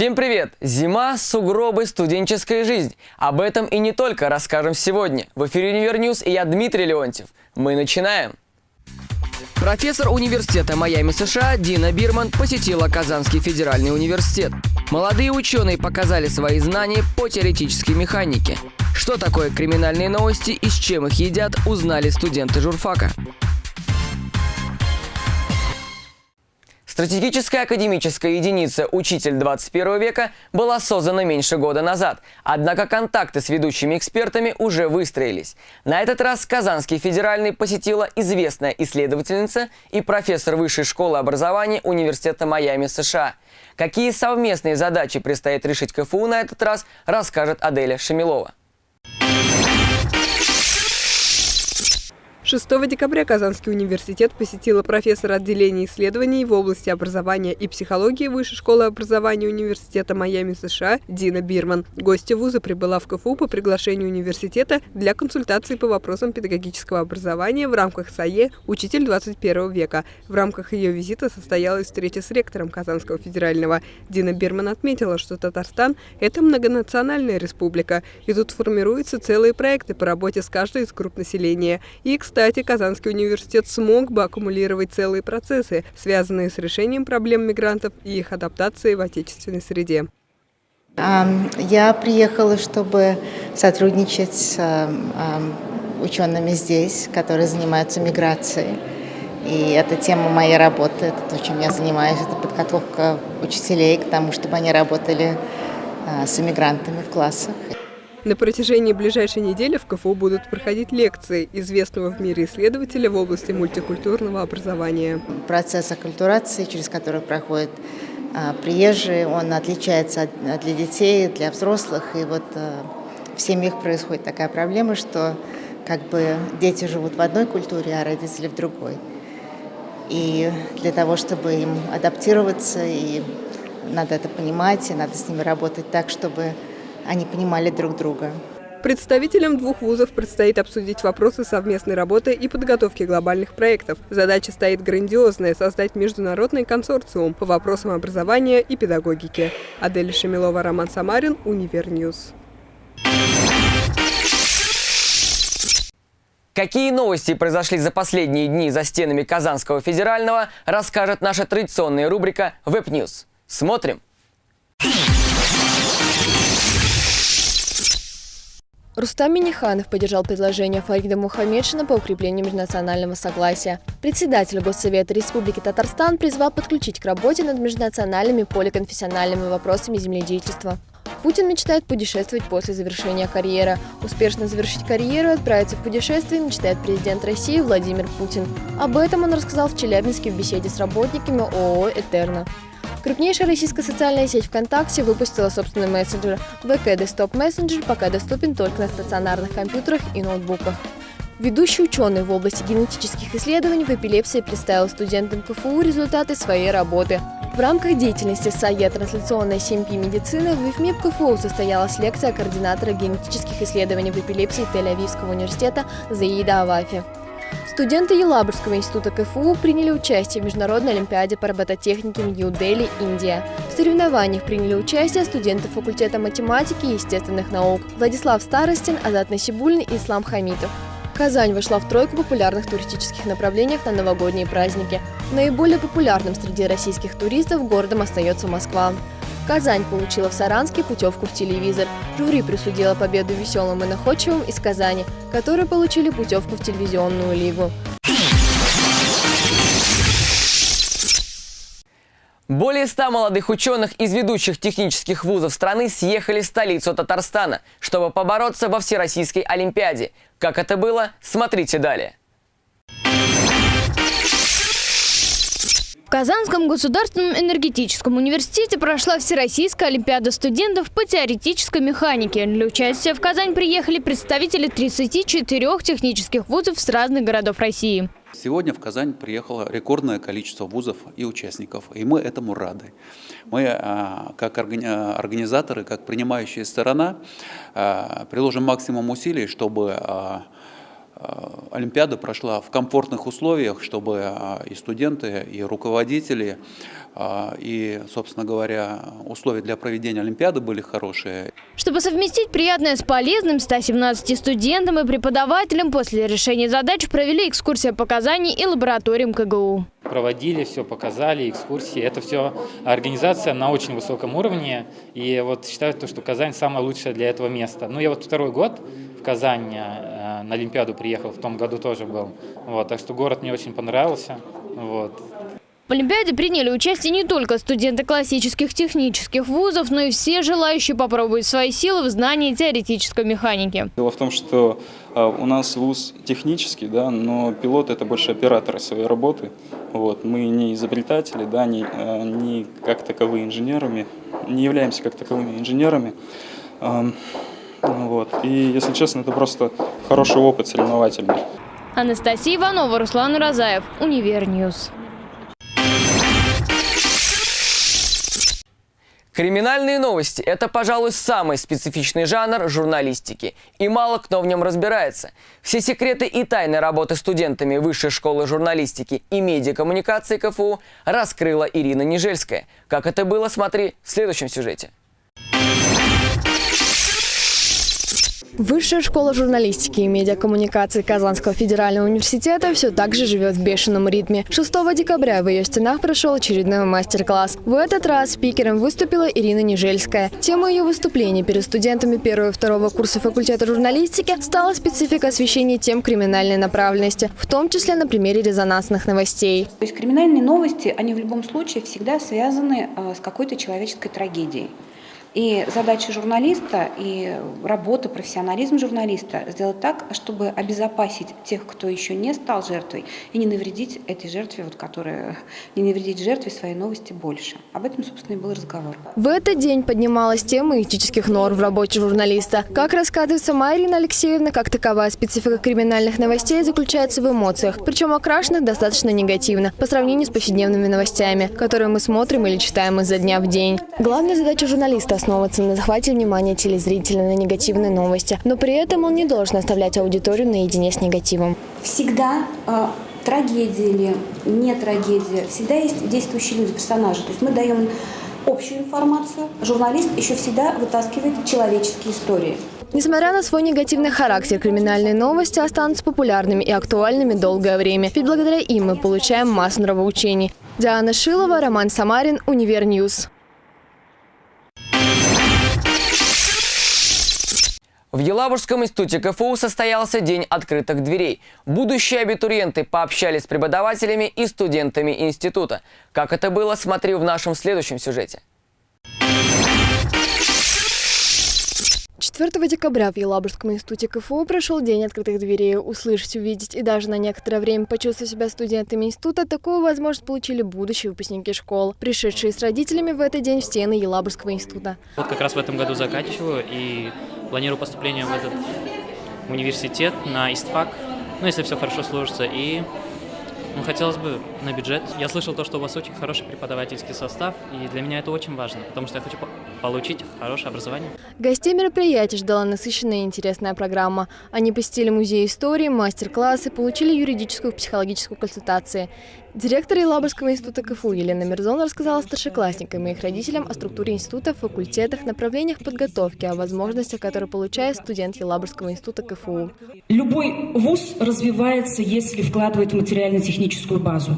Всем привет! Зима, сугробы, студенческая жизнь. Об этом и не только расскажем сегодня. В эфире Универ News и я Дмитрий Леонтьев. Мы начинаем. Профессор университета Майами США Дина Бирман посетила Казанский федеральный университет. Молодые ученые показали свои знания по теоретической механике. Что такое криминальные новости и с чем их едят, узнали студенты журфака. Стратегическая академическая единица «Учитель 21 века» была создана меньше года назад, однако контакты с ведущими экспертами уже выстроились. На этот раз Казанский федеральный посетила известная исследовательница и профессор Высшей школы образования Университета Майами США. Какие совместные задачи предстоит решить КФУ на этот раз, расскажет Аделя Шамилова. 6 декабря Казанский университет посетила профессор отделения исследований в области образования и психологии Высшей школы образования Университета Майами США Дина Бирман. Гостья вуза прибыла в КФУ по приглашению университета для консультации по вопросам педагогического образования в рамках САЕ «Учитель 21 века». В рамках ее визита состоялась встреча с ректором Казанского федерального. Дина Бирман отметила, что Татарстан – это многонациональная республика, и тут формируются целые проекты по работе с каждой из групп населения. И, кстати, кстати, Казанский университет смог бы аккумулировать целые процессы, связанные с решением проблем мигрантов и их адаптацией в отечественной среде. Я приехала, чтобы сотрудничать с учеными здесь, которые занимаются миграцией. И это тема моей работы, это то, чем я занимаюсь, это подготовка учителей к тому, чтобы они работали а, с иммигрантами в классах. На протяжении ближайшей недели в КФУ будут проходить лекции известного в мире исследователя в области мультикультурного образования. Процесс оккультурации, через который проходят а, приезжие, он отличается от, для детей, для взрослых. И вот а, в семьях происходит такая проблема, что как бы дети живут в одной культуре, а родители в другой. И для того, чтобы им адаптироваться, и надо это понимать, и надо с ними работать так, чтобы они понимали друг друга. Представителям двух вузов предстоит обсудить вопросы совместной работы и подготовки глобальных проектов. Задача стоит грандиозная – создать международный консорциум по вопросам образования и педагогики. Адель Шамилова, Роман Самарин, Универ News. Какие новости произошли за последние дни за стенами Казанского федерального, расскажет наша традиционная рубрика «Web News». Смотрим! Рустам Миниханов поддержал предложение Фарида Мухаммедшина по укреплению межнационального согласия. Председатель Госсовета Республики Татарстан призвал подключить к работе над межнациональными поликонфессиональными вопросами земледельчества. Путин мечтает путешествовать после завершения карьеры. Успешно завершить карьеру и отправиться в путешествие мечтает президент России Владимир Путин. Об этом он рассказал в Челябинске в беседе с работниками ООО «Этерна». Крупнейшая российская социальная сеть ВКонтакте выпустила собственный мессенджер. ВК Desktop Messenger пока доступен только на стационарных компьютерах и ноутбуках. Ведущий ученый в области генетических исследований в эпилепсии представил студентам КФУ результаты своей работы. В рамках деятельности САЕ «Трансляционная 7P медицина» в ИФМИП КФУ состоялась лекция координатора генетических исследований в эпилепсии Тель-Авивского университета Заида Авафи. Студенты Елабужского института КФУ приняли участие в Международной олимпиаде по робототехнике в Нью-Дели, Индия. В соревнованиях приняли участие студенты факультета математики и естественных наук Владислав Старостин, Азат Насибульный и Ислам Хамитов. Казань вошла в тройку популярных туристических направлений на новогодние праздники. Наиболее популярным среди российских туристов городом остается Москва. Казань получила в Саранске путевку в телевизор. Жюри присудила победу веселым и находчивым из Казани, которые получили путевку в телевизионную лигу. Более ста молодых ученых из ведущих технических вузов страны съехали в столицу Татарстана, чтобы побороться во Всероссийской Олимпиаде. Как это было, смотрите далее. В Казанском государственном энергетическом университете прошла Всероссийская олимпиада студентов по теоретической механике. Для участия в Казань приехали представители 34 технических вузов с разных городов России. Сегодня в Казань приехало рекордное количество вузов и участников, и мы этому рады. Мы, а, как организаторы, как принимающая сторона, а, приложим максимум усилий, чтобы а, Олимпиада прошла в комфортных условиях, чтобы и студенты, и руководители, и, собственно говоря, условия для проведения Олимпиады были хорошие. Чтобы совместить приятное с полезным, 117 студентам и преподавателям после решения задач провели экскурсия показаний и лабораториям КГУ. Проводили, все показали, экскурсии. Это все организация на очень высоком уровне. И вот считаю, что Казань самое лучшее для этого места. Ну, я вот второй год в Казань э, на Олимпиаду приехал, в том году тоже был. Вот, так что город мне очень понравился. Вот. В Олимпиаде приняли участие не только студенты классических технических вузов, но и все желающие попробовать свои силы в знании теоретической механики. Дело в том, что а, у нас вуз технический, да, но пилот это больше операторы своей работы. Вот. Мы не изобретатели, да, не, а, не как таковые инженерами, не являемся как таковыми инженерами. Вот. И, если честно, это просто хороший опыт соревновательный. Анастасия Иванова, Руслан Уразаев, Универ News. Криминальные новости – это, пожалуй, самый специфичный жанр журналистики. И мало кто в нем разбирается. Все секреты и тайны работы студентами Высшей школы журналистики и медиакоммуникации КФУ раскрыла Ирина Нежельская. Как это было, смотри в следующем сюжете. Высшая школа журналистики и медиакоммуникации Казанского федерального университета все так же живет в бешеном ритме. 6 декабря в ее стенах прошел очередной мастер-класс. В этот раз спикером выступила Ирина Нежельская. Тема ее выступления перед студентами первого и второго курса факультета журналистики стала специфика освещения тем криминальной направленности, в том числе на примере резонансных новостей. То есть криминальные новости, они в любом случае всегда связаны э, с какой-то человеческой трагедией. И задача журналиста и работа, профессионализм журналиста сделать так, чтобы обезопасить тех, кто еще не стал жертвой, и не навредить этой жертве, вот, которая, не навредить жертве своей новости больше. Об этом, собственно, и был разговор. В этот день поднималась тема этических норм в работе журналиста. Как рассказывает сама Ирина Алексеевна, как таковая специфика криминальных новостей заключается в эмоциях, причем окрашенных достаточно негативно по сравнению с повседневными новостями, которые мы смотрим или читаем изо дня в день. Главная задача журналиста основываться на захвате внимания телезрителя на негативные новости, но при этом он не должен оставлять аудиторию наедине с негативом. Всегда э, трагедия или не трагедия, всегда есть действующие люди, персонажи. То есть мы даем общую информацию, журналист еще всегда вытаскивает человеческие истории. Несмотря на свой негативный характер, криминальные новости останутся популярными и актуальными долгое время, ведь благодаря им мы получаем массу нравоучений. Диана Шилова, Роман Самарин, Универ News. В Елабужском институте КФУ состоялся День открытых дверей. Будущие абитуриенты пообщались с преподавателями и студентами института. Как это было, смотри в нашем следующем сюжете. 4 декабря в Елабужском институте КФУ прошел День открытых дверей. Услышать, увидеть и даже на некоторое время почувствовать себя студентами института такую возможность получили будущие выпускники школ, пришедшие с родителями в этот день в стены Елабужского института. Вот как раз в этом году заканчиваю и планирую поступление в этот университет на ИСТФАК, ну, если все хорошо сложится, и ну, хотелось бы на бюджет. Я слышал то, что у вас очень хороший преподавательский состав, и для меня это очень важно, потому что я хочу получить хорошее образование. Гостей мероприятия ждала насыщенная и интересная программа. Они посетили музей истории, мастер-классы, получили юридическую и психологическую консультации. Директор Елабужского института КФУ Елена Мирзон рассказала старшеклассникам и их родителям о структуре института, факультетах, направлениях подготовки, о возможностях, которые получает студент Елабужского института КФУ. Любой вуз развивается, если вкладывает в материально-техническую базу.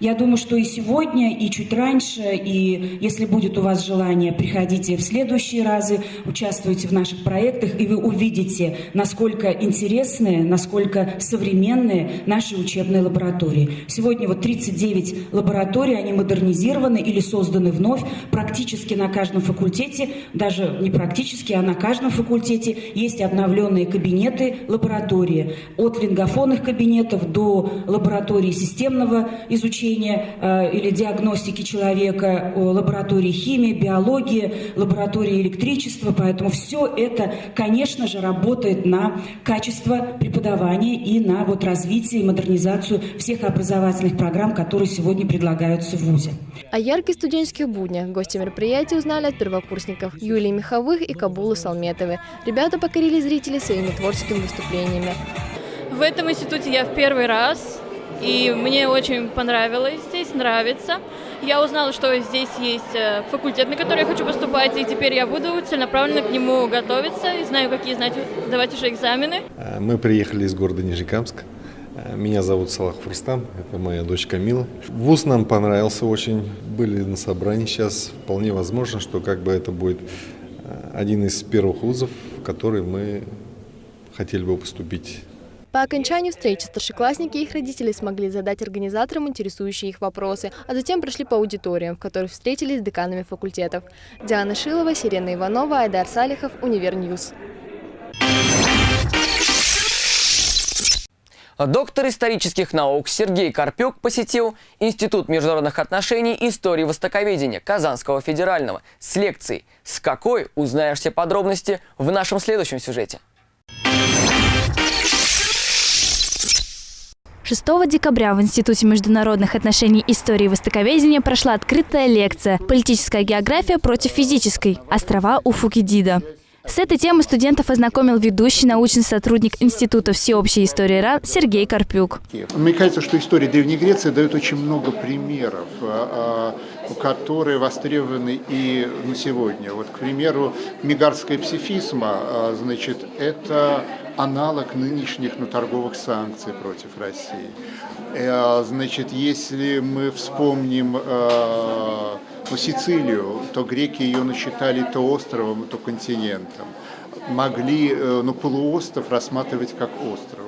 Я думаю, что и сегодня, и чуть раньше, и если будет у вас желание, приходите в следующие разы, участвуйте в наших проектах, и вы увидите, насколько интересные, насколько современные наши учебные лаборатории. Сегодня вот 39 лабораторий, они модернизированы или созданы вновь практически на каждом факультете, даже не практически, а на каждом факультете есть обновленные кабинеты лаборатории. От лингофонных кабинетов до лаборатории системного изучения изучения э, или диагностики человека, лаборатории химии, биологии, лаборатории электричества. Поэтому все это, конечно же, работает на качество преподавания и на вот развитие и модернизацию всех образовательных программ, которые сегодня предлагаются в ВУЗе. О ярких студенческих буднях гости мероприятия узнали от первокурсников Юлии Миховых и Кабулы Салметовой. Ребята покорили зрителей своими творческими выступлениями. В этом институте я в первый раз, и мне очень понравилось здесь, нравится. Я узнала, что здесь есть э, факультет, на который я хочу поступать, и теперь я буду целенаправленно к нему готовиться и знаю, какие знать, давать уже экзамены. Э, мы приехали из города Нижнекамск. Э, меня зовут Салах Фурстам, это моя дочь Камила. Вуз нам понравился очень, были на собрании сейчас. Вполне возможно, что как бы это будет один из первых вузов, в который мы хотели бы поступить. По окончанию встречи старшеклассники и их родители смогли задать организаторам интересующие их вопросы, а затем прошли по аудиториям, в которых встретились с деканами факультетов. Диана Шилова, Сирена Иванова, Айдар Салихов, Универ News. Доктор исторических наук Сергей Карпюк посетил Институт международных отношений и истории востоковедения Казанского федерального с лекцией «С какой?» узнаешь все подробности в нашем следующем сюжете. 6 декабря в Институте международных отношений истории и востоковедения прошла открытая лекция «Политическая география против физической. Острова у Фукидида». С этой темой студентов ознакомил ведущий научный сотрудник Института всеобщей истории РАН Сергей Карпюк. Мне кажется, что история Древней Греции дает очень много примеров, а, а, которые востребованы и на сегодня. Вот, к примеру, мигарская псифизма, а, значит, это аналог нынешних ну, торговых санкций против России. Э, значит, если мы вспомним э, ну, Сицилию, то греки ее насчитали то островом, то континентом. Могли э, ну, полуостров рассматривать как остров.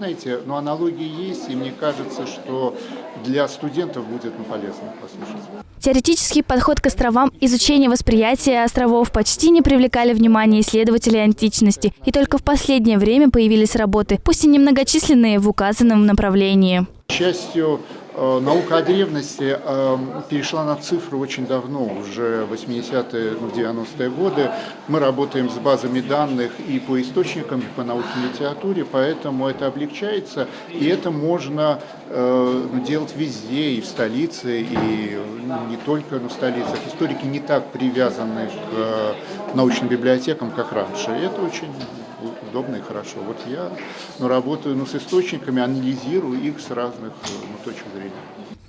Знаете, ну, аналогии есть, и мне кажется, что для студентов будет ну, полезно послушать. Теоретический подход к островам, изучение восприятия островов почти не привлекали внимания исследователей античности, и только в последнее время появились работы, пусть и немногочисленные, в указанном направлении. К счастью, наука о древности эм, перешла на цифры очень давно, уже 80-е, 90-е годы. Мы работаем с базами данных и по источникам, и по научной литературе, поэтому это облегчается, и это можно э, делать везде, и в столице, и не только в столицах. Историки не так привязаны к э, научным библиотекам, как раньше, это очень удобно и хорошо. Вот я ну, работаю ну, с источниками, анализирую их с разных ну, точек зрения.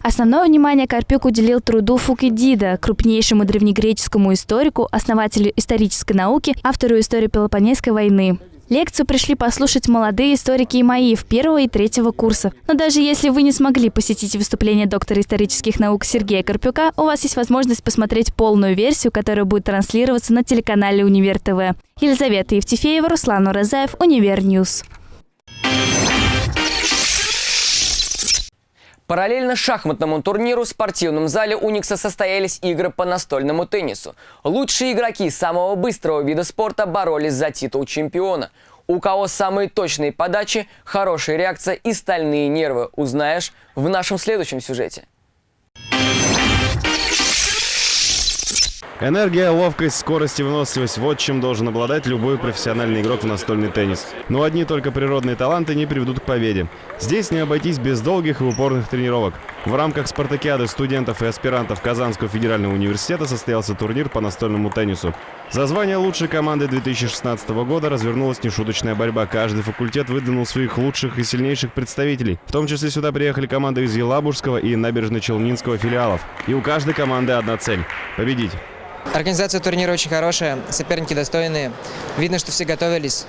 Основное внимание Карпюк уделил труду Фукидида, крупнейшему древнегреческому историку, основателю исторической науки, автору истории Пелопонесской войны. Лекцию пришли послушать молодые историки и ИМОИВ первого и третьего курса. Но даже если вы не смогли посетить выступление доктора исторических наук Сергея Карпюка, у вас есть возможность посмотреть полную версию, которая будет транслироваться на телеканале Универ ТВ. Елизавета Евтефеева, Руслан Уразаев, Универ News. Параллельно шахматному турниру в спортивном зале Уникса состоялись игры по настольному теннису. Лучшие игроки самого быстрого вида спорта боролись за титул чемпиона. У кого самые точные подачи, хорошая реакция и стальные нервы, узнаешь в нашем следующем сюжете. Энергия, ловкость, скорость и выносливость – вот чем должен обладать любой профессиональный игрок в настольный теннис. Но одни только природные таланты не приведут к победе. Здесь не обойтись без долгих и упорных тренировок. В рамках спартакиады студентов и аспирантов Казанского федерального университета состоялся турнир по настольному теннису. За звание лучшей команды 2016 года развернулась нешуточная борьба. Каждый факультет выдвинул своих лучших и сильнейших представителей. В том числе сюда приехали команды из Елабужского и Набережно-Челнинского филиалов. И у каждой команды одна цель – победить. Организация турнира очень хорошая, соперники достойные. Видно, что все готовились.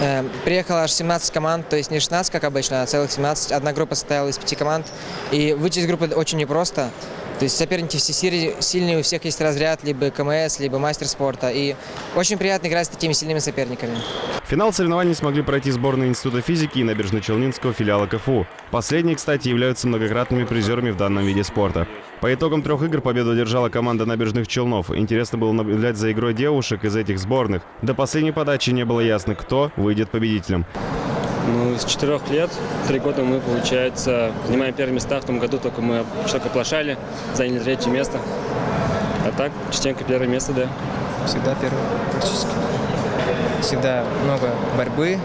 Э, приехало аж 17 команд, то есть не 16, как обычно, а целых 17. Одна группа состояла из пяти команд. И выйти из группы очень непросто. То есть соперники все сильные, у всех есть разряд, либо КМС, либо мастер спорта. И очень приятно играть с такими сильными соперниками. финал соревнований смогли пройти сборные Института физики и Набережно-Челнинского филиала КФУ. Последние, кстати, являются многократными призерами в данном виде спорта. По итогам трех игр победу одержала команда набережных Челнов. Интересно было наблюдать за игрой девушек из этих сборных. До последней подачи не было ясно, кто выйдет победителем. Ну, с четырех лет, три года мы, получается, занимаем первые места. В том году только мы только оплошали, заняли третье место. А так, частенько первое место, да. Всегда первое, практически. Всегда много борьбы.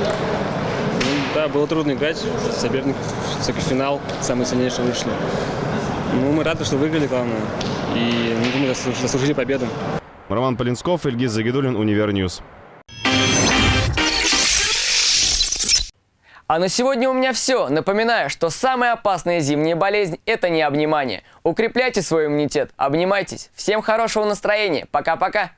Ну, да, было трудно играть. Соперник, финал, самый сильнейший вышли. Ну, мы рады, что выиграли, главное. И, ну, думаю, заслужили победу. Роман Полинсков, Ильгиз Загидулин, Универ News. А на сегодня у меня все. Напоминаю, что самая опасная зимняя болезнь – это необнимание. Укрепляйте свой иммунитет, обнимайтесь. Всем хорошего настроения. Пока-пока.